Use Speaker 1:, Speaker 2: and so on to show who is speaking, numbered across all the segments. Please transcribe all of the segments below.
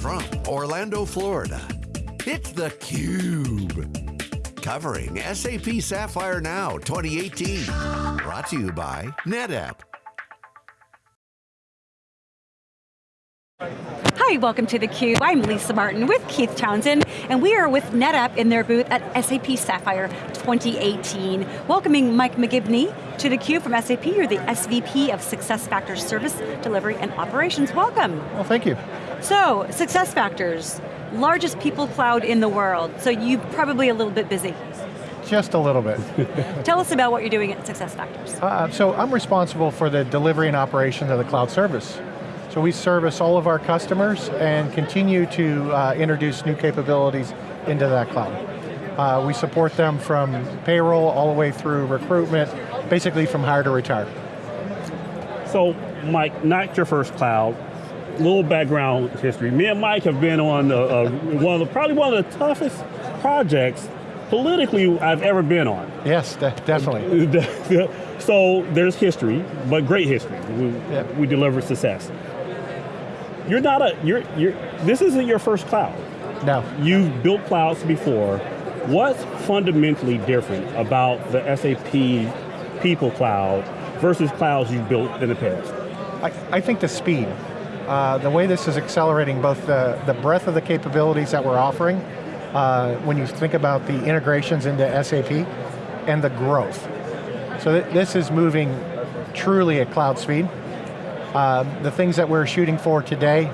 Speaker 1: from Orlando, Florida, it's theCUBE. Covering SAP Sapphire Now 2018. Brought to you by NetApp.
Speaker 2: Hi, welcome to theCUBE. I'm Lisa Martin with Keith Townsend, and we are with NetApp in their booth at SAP Sapphire 2018. Welcoming Mike McGibney to theCUBE from SAP. You're the SVP of SuccessFactors Service Delivery and Operations. Welcome.
Speaker 3: Well, thank you.
Speaker 2: So, SuccessFactors, largest people cloud in the world, so you're probably a little bit busy.
Speaker 3: Just a little bit.
Speaker 2: Tell us about what you're doing at SuccessFactors.
Speaker 3: Uh, so I'm responsible for the delivery and operations of the cloud service. So we service all of our customers and continue to uh, introduce new capabilities into that cloud. Uh, we support them from payroll all the way through recruitment, basically from hire to retire.
Speaker 4: So, Mike, not your first cloud, little background history. Me and Mike have been on the, uh, one of the, probably one of the toughest projects politically I've ever been on.
Speaker 3: Yes, de definitely.
Speaker 4: so there's history, but great history. We, yep. we deliver success. You're not a, you're, you're, this isn't your first cloud.
Speaker 3: No.
Speaker 4: You've built clouds before. What's fundamentally different about the SAP People Cloud versus clouds you've built in the past?
Speaker 3: I, I think the speed. Uh, the way this is accelerating both the, the breadth of the capabilities that we're offering, uh, when you think about the integrations into SAP, and the growth. So th this is moving truly at cloud speed. Um, the things that we're shooting for today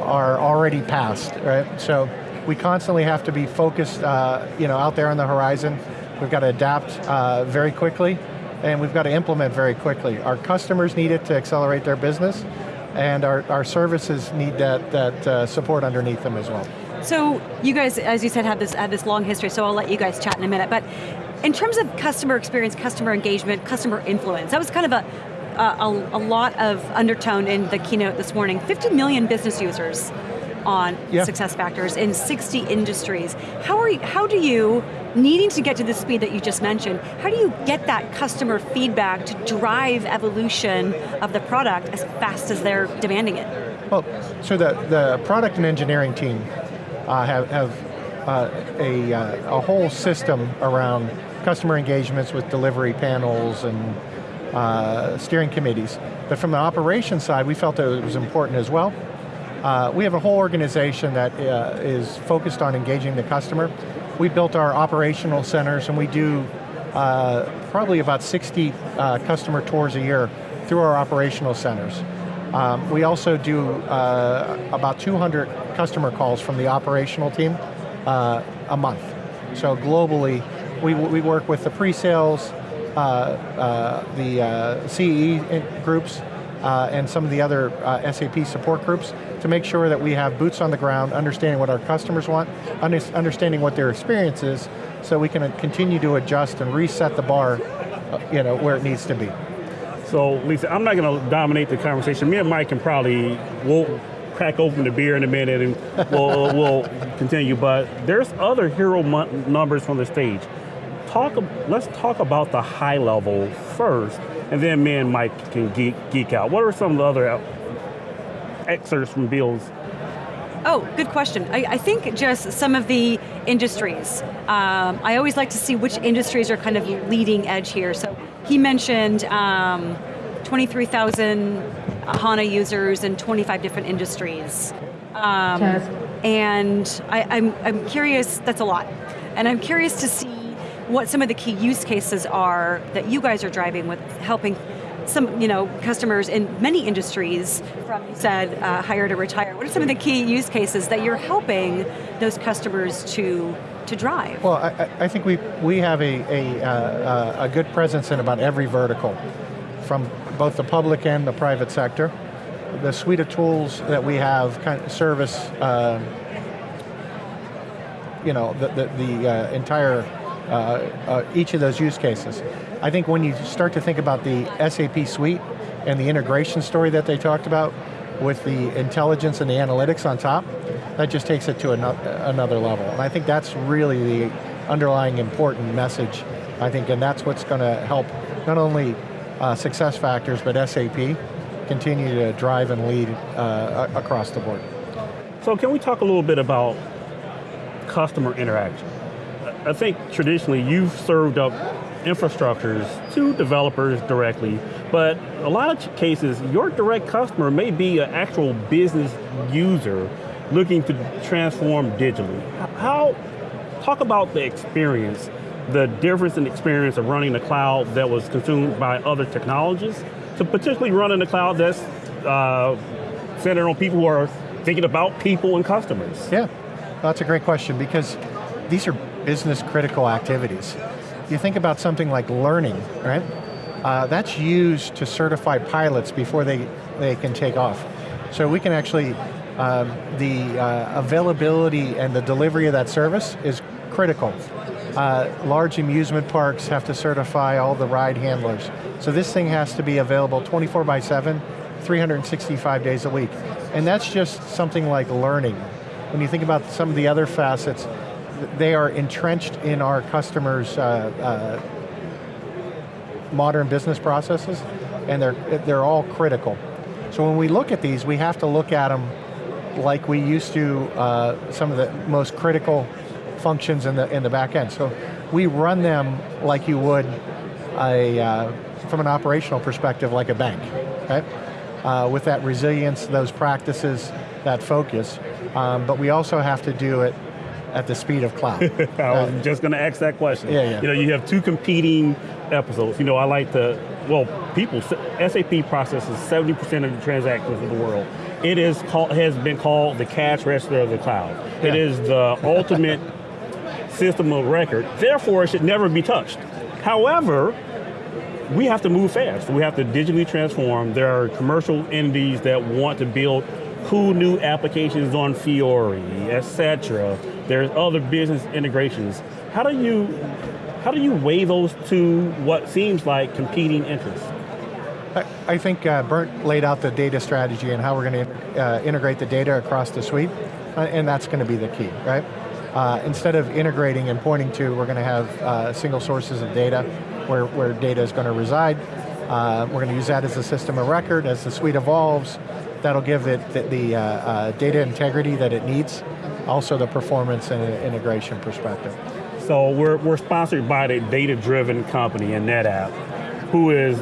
Speaker 3: are already past, right? So we constantly have to be focused uh, you know, out there on the horizon. We've got to adapt uh, very quickly, and we've got to implement very quickly. Our customers need it to accelerate their business, and our, our services need that, that uh, support underneath them as well.
Speaker 2: So you guys, as you said, have this, have this long history, so I'll let you guys chat in a minute, but in terms of customer experience, customer engagement, customer influence, that was kind of a, a, a, lot of undertone in the keynote this morning. 50 million business users on yeah. SuccessFactors in 60 industries. How, are you, how do you, needing to get to the speed that you just mentioned, how do you get that customer feedback to drive evolution of the product as fast as they're demanding it?
Speaker 3: Well, so the, the product and engineering team uh, have, have uh, a, uh, a whole system around customer engagements with delivery panels and uh, steering committees. But from the operations side, we felt that it was important as well. Uh, we have a whole organization that uh, is focused on engaging the customer. We built our operational centers and we do uh, probably about 60 uh, customer tours a year through our operational centers. Um, we also do uh, about 200 customer calls from the operational team a month. So globally, we, we work with the pre-sales, uh, uh, the uh, CE groups, and some of the other SAP support groups to make sure that we have boots on the ground, understanding what our customers want, understanding what their experience is, so we can continue to adjust and reset the bar uh, you know, where it needs to be.
Speaker 4: So Lisa, I'm not going to dominate the conversation. Me and Mike can probably, we'll crack open the beer in a minute and we'll, we'll continue, but there's other hero numbers from the stage talk, let's talk about the high level first, and then me and Mike can geek, geek out. What are some of the other excerpts from Bill's
Speaker 2: Oh, good question. I, I, think just some of the industries. Um, I always like to see which industries are kind of leading edge here. So he mentioned um, 23,000 HANA users in 25 different industries. Um, and I, I'm, I'm curious, that's a lot. And I'm curious to see what some of the key use cases are that you guys are driving with helping some you know, customers in many industries, from you said uh, hire to retire. What are some of the key use cases that you're helping those customers to to drive?
Speaker 3: Well, I, I think we, we have a, a, uh, a good presence in about every vertical, from both the public and the private sector. The suite of tools that we have kind of service uh, you know, the, the, the uh, entire each of those use cases. I think when you start to think about the SAP suite and the integration story that they talked about with the intelligence and the analytics on top, that just takes it to another level. And I think that's really the underlying important message, I think, and that's what's going to help not only uh, SuccessFactors, but SAP continue to drive and lead uh, across the board.
Speaker 4: So can we talk a little bit about customer interaction? I think traditionally you've served up infrastructures to developers directly, but a lot of cases, your direct customer may be an actual business user looking to transform digitally. How, talk about the experience, the difference in experience of running the cloud that was consumed by other technologies to potentially running the cloud that's uh, centered on people who are thinking about people and customers.
Speaker 3: Yeah, that's a great question because these are business critical activities. You think about something like learning, right? Uh, that's used to certify pilots before they, they can take off. So we can actually, um, the uh, availability and the delivery of that service is critical. Uh, large amusement parks have to certify all the ride handlers. So this thing has to be available 24 by 7, 365 days a week. And that's just something like learning. When you think about some of the other facets, they are entrenched in our customers' uh, uh, modern business processes, and they're, they're all critical. So when we look at these, we have to look at them like we used to uh, some of the most critical functions in the, in the back end. So we run them like you would a, uh, from an operational perspective like a bank, right? Uh, with that resilience, those practices, that focus, um, but we also have to do it at the speed of cloud.
Speaker 4: I was just going to ask that question.
Speaker 3: Yeah, yeah.
Speaker 4: You know, you have two competing episodes. You know, I like to, well, people, SAP processes 70% of the transactions in the world. It is called, has been called the cash register of the cloud. Yeah. It is the ultimate system of record, therefore it should never be touched. However, we have to move fast. We have to digitally transform. There are commercial entities that want to build cool new applications on Fiori, etc. There's other business integrations. How do you how do you weigh those two what seems like competing interests?
Speaker 3: I, think uh, Bernd laid out the data strategy and how we're going to uh, integrate the data across the suite, uh, and that's going to be the key, right? Uh, instead of integrating and pointing to, we're going to have uh, single sources of data where, where data is going to reside. Uh, we're going to use that as a system of record. As the suite evolves, that'll give it the, the uh, uh, data integrity that it needs, also the performance and integration perspective.
Speaker 4: So we're, we're sponsored by the data-driven company in NetApp, who is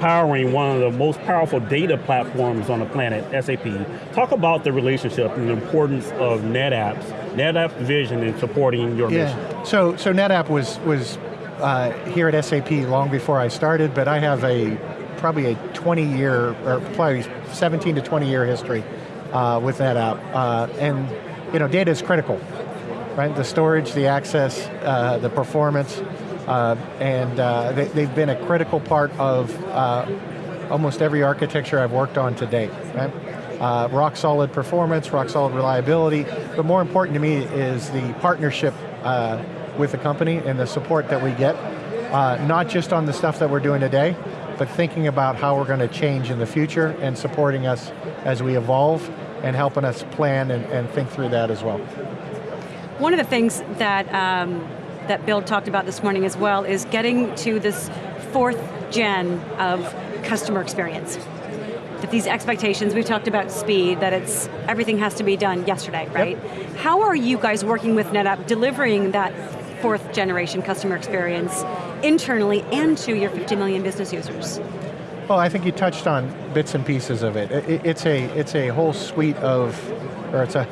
Speaker 4: powering one of the most powerful data platforms on the planet, SAP. Talk about the relationship and the importance of NetApp's, NetApp's vision in supporting your
Speaker 3: yeah.
Speaker 4: mission.
Speaker 3: So, so NetApp was, was uh, here at SAP long before I started, but I have a probably a 20 year, or probably 17 to 20 year history uh, with NetApp. Uh, and you know, data is critical, right? The storage, the access, uh, the performance, uh, and uh, they, have been a critical part of uh, almost every architecture I've worked on to date, right? Rock solid performance, rock solid reliability, but more important to me is the partnership with the company and the support that we get, not just on the stuff that we're doing today, but thinking about how we're going to change in the future and supporting us as we evolve and helping us plan and, and think through that as well.
Speaker 2: One of the things that um, that Bill talked about this morning as well is getting to this fourth gen of customer experience. That these expectations, we've talked about speed, that it's everything has to be done yesterday, right? Yep. How are you guys working with NetApp delivering that fourth generation customer experience internally and to your 50 million business users?
Speaker 3: Well, I think you touched on bits and pieces of it. it it's a it's a whole suite of, or it's a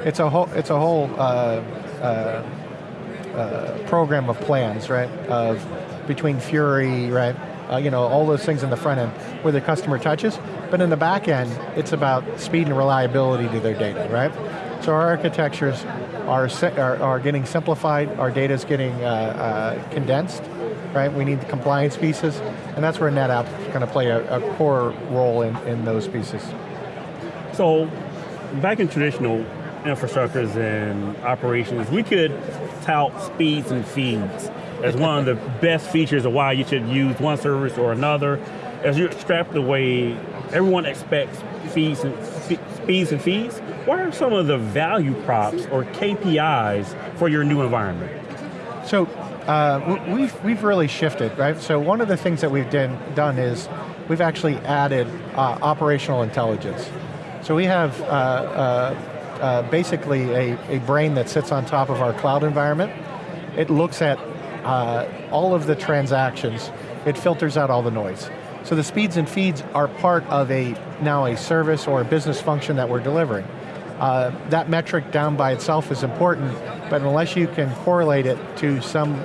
Speaker 3: it's a whole it's a whole uh, uh, uh, program of plans, right? Of between Fiori, right? Uh, you know, all those things in the front end where the customer touches, but in the back end, it's about speed and reliability to their data, right? So our architectures are, are, are getting simplified, our data is getting uh, uh, condensed, right? We need the compliance pieces, and that's where NetApp is going to play a, a core role in, in those pieces.
Speaker 4: So, back in traditional infrastructures and operations, we could tout speeds and feeds as one of the best features of why you should use one service or another. As you extract away, everyone expects fees and, speeds and fees. What are some of the value props or KPIs for your new environment?
Speaker 3: So uh, we've, we've really shifted, right? So one of the things that we've done, done is we've actually added uh, operational intelligence. So we have uh, uh uh, basically a, a brain that sits on top of our cloud environment. It looks at all of the transactions. It filters out all the noise. So the speeds and feeds are part of a now a service or a business function that we're delivering. That metric down by itself is important, but unless you can correlate it to some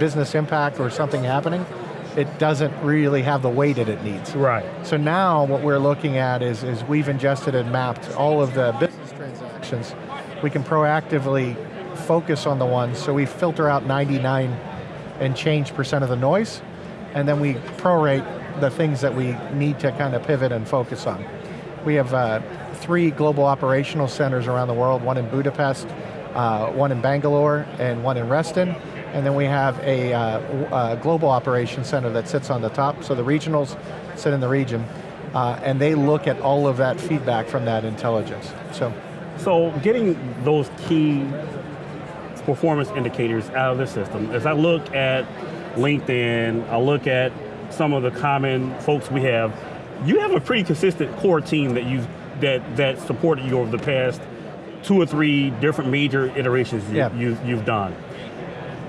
Speaker 3: business impact or something happening, it doesn't really have the weight that it needs.
Speaker 4: Right.
Speaker 3: So now what we're looking at is, is we've ingested and mapped all of the business transactions. We can proactively focus on the ones, so we filter out 99 and change percent of the noise, and then we prorate the things that we need to kind of pivot and focus on. We have uh, three global operational centers around the world, one in Budapest, uh, one in Bangalore, and one in Reston. And then we have a, uh, a, global operations center that sits on the top, so the regionals sit in the region, uh, and they look at all of that feedback from that intelligence. So,
Speaker 4: so getting those key performance indicators out of the system, as I look at LinkedIn, I look at some of the common folks we have, you have a pretty consistent core team that you that that supported you over the past two or three different major iterations you,
Speaker 3: yeah.
Speaker 4: you, you've done.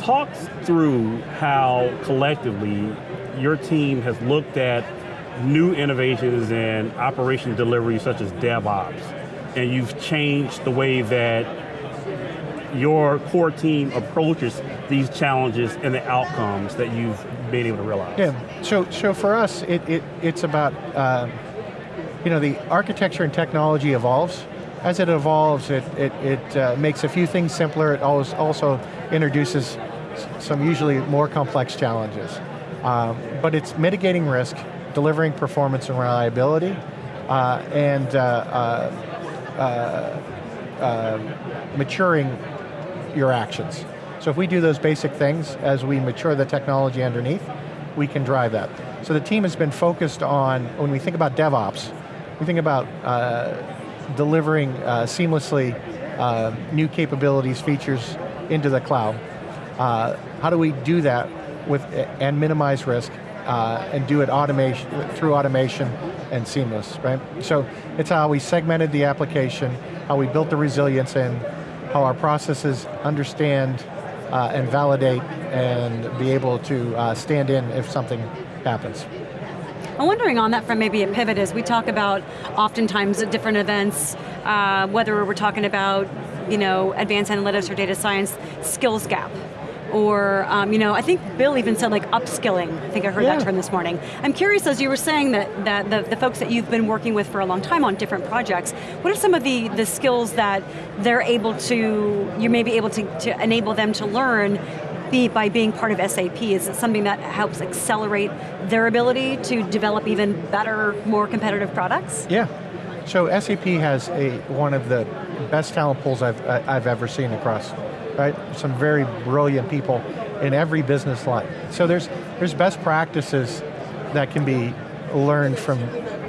Speaker 4: Talk through how collectively your team has looked at new innovations in operation delivery such as DevOps, and you've changed the way that your core team approaches these challenges and the outcomes that you've been able to realize?
Speaker 3: Yeah, so, so for us, it, it, it's about, uh, you know, the architecture and technology evolves. As it evolves, it, it, it uh, makes a few things simpler. It also introduces some usually more complex challenges. Um, but it's mitigating risk, delivering performance and reliability, uh, and uh, uh, uh, maturing your actions. So if we do those basic things as we mature the technology underneath, we can drive that. So the team has been focused on, when we think about DevOps, we think about uh, delivering uh, seamlessly uh, new capabilities, features into the cloud. Uh, how do we do that with and minimize risk uh, and do it automation through automation and seamless, right? So it's how we segmented the application, how we built the resilience in, how our processes understand uh, and validate and be able to uh, stand in if something happens.
Speaker 2: I'm wondering on that from maybe a pivot as we talk about oftentimes at different events, uh, whether we're talking about you know, advanced analytics or data science skills gap or um, you know, I think Bill even said like upskilling. I think I heard yeah. that term this morning. I'm curious, as you were saying that, that the, the folks that you've been working with for a long time on different projects, what are some of the, the skills that they're able to, you may be able to, to enable them to learn be by being part of SAP? Is it something that helps accelerate their ability to develop even better, more competitive products?
Speaker 3: Yeah, so SAP has a one of the best talent pools I've, I've ever seen across right? Some very brilliant people in every business line. So there's, there's best practices that can be learned from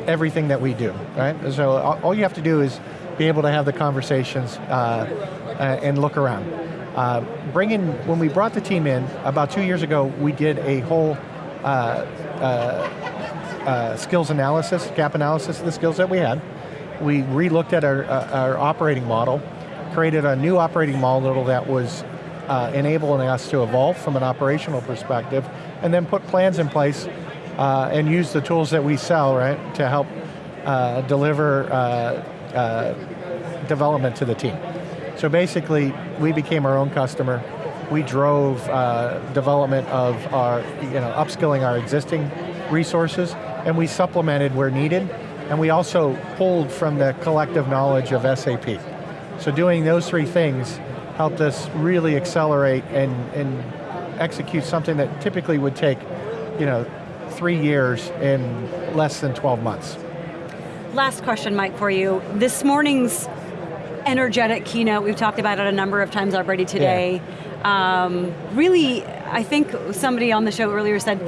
Speaker 3: everything that we do, right? So all you have to do is be able to have the conversations uh, uh, and look around. Uh, bring in, when we brought the team in, about two years ago, we did a whole uh, uh, uh, skills analysis, gap analysis of the skills that we had. We re-looked at our, our operating model, created a new operating model that was uh, enabling us to evolve from an operational perspective, and then put plans in place uh, and use the tools that we sell, right, to help uh, deliver uh, uh, development to the team. So basically, we became our own customer. We drove uh, development of our, you know, upskilling our existing resources, and we supplemented where needed, and we also pulled from the collective knowledge of SAP. So doing those three things helped us really accelerate and, and execute something that typically would take you know, three years in less than 12 months.
Speaker 2: Last question, Mike, for you. This morning's energetic keynote, we've talked about it a number of times already today. Yeah. Um, really, I think somebody on the show earlier said,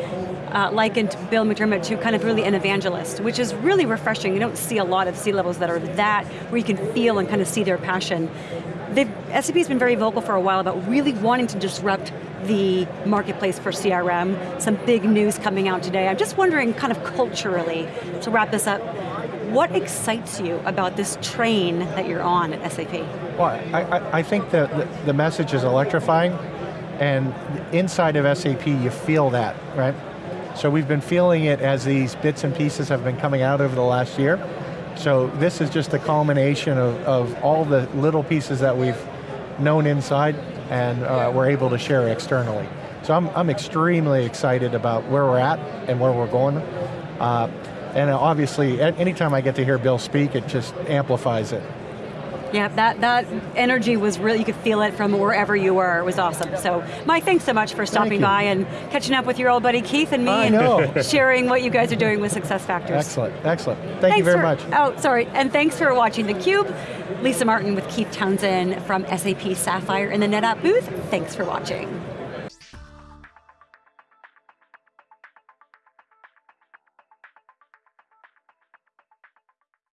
Speaker 2: uh, likened Bill McDermott to kind of really an evangelist, which is really refreshing. You don't see a lot of C-levels that are that, where you can feel and kind of see their passion. They've, SAP's been very vocal for a while about really wanting to disrupt the marketplace for CRM, some big news coming out today. I'm just wondering, kind of culturally, to wrap this up, What excites you about this train that you're on at SAP?
Speaker 3: Well, I, I, I think the, the message is electrifying, and inside of SAP you feel that, right? So we've been feeling it as these bits and pieces have been coming out over the last year. So this is just a culmination of, of all the little pieces that we've known inside and uh, we're able to share externally. So I'm, I'm extremely excited about where we're at and where we're going. Uh, and obviously, anytime I get to hear Bill speak, it just amplifies it.
Speaker 2: Yeah, that, that energy was really, you could feel it from wherever you were. It was awesome. So, Mike, thanks so much for stopping by and catching up with your old buddy Keith and me
Speaker 3: I
Speaker 2: and
Speaker 3: know.
Speaker 2: sharing what you guys are doing with Success Factors.
Speaker 3: Excellent, excellent. Thank
Speaker 2: thanks
Speaker 3: you very
Speaker 2: for,
Speaker 3: much.
Speaker 2: Oh, sorry, and thanks for watching theCUBE. Lisa Martin with Keith Townsend from SAP Sapphire in the NetApp booth. Thanks for watching.